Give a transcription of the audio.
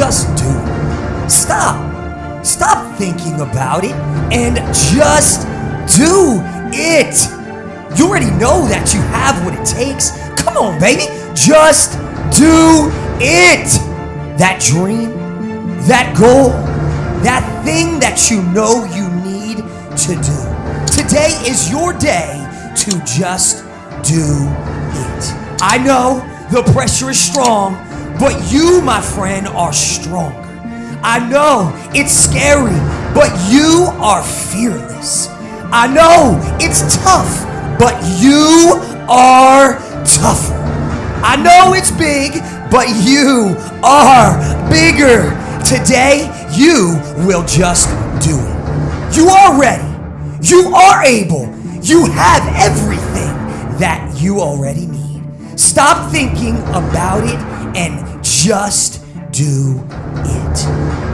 just do it. Stop. Stop thinking about it and just do it. You already know that you have what it takes. Come on, baby. Just do it. That dream, that goal, that thing that you know you need to do. Today is your day to just do it. I know the pressure is strong, but you, my friend, are stronger. I know it's scary, but you are fearless. I know it's tough, but you are tougher. I know it's big, but you are bigger. Today, you will just do it. You are ready. You are able. You have everything that you already need. Stop thinking about it and just do it.